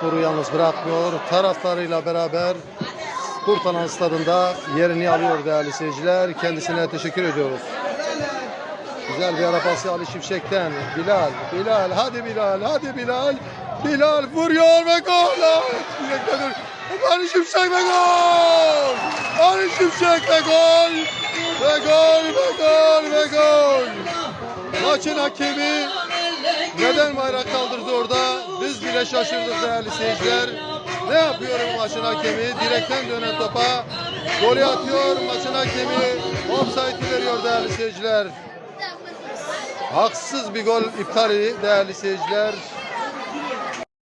Sporu yalnız bırakmıyor. Taraftarıyla beraber Kurtalan Stadında yerini alıyor değerli seyirciler. Kendisine teşekkür ediyoruz. Güzel bir ara pası Ali Şimşek'ten. Bilal, Bilal, hadi Bilal, hadi Bilal. Bilal vuruyor ve gol. Ali Şimşek ve gol. Ali Şimşek ve gol. Ve gol, ve gol, ve gol. Maçın hakemi neden bayrak kaldırdı orada? Biz bile şaşırdık değerli seyirciler. Ne yapıyor bu maçın hakemi? Direkten dönen topa golü atıyor. Maçın hakemi offside'i veriyor değerli seyirciler. Haksız bir gol iptali değerli seyirciler.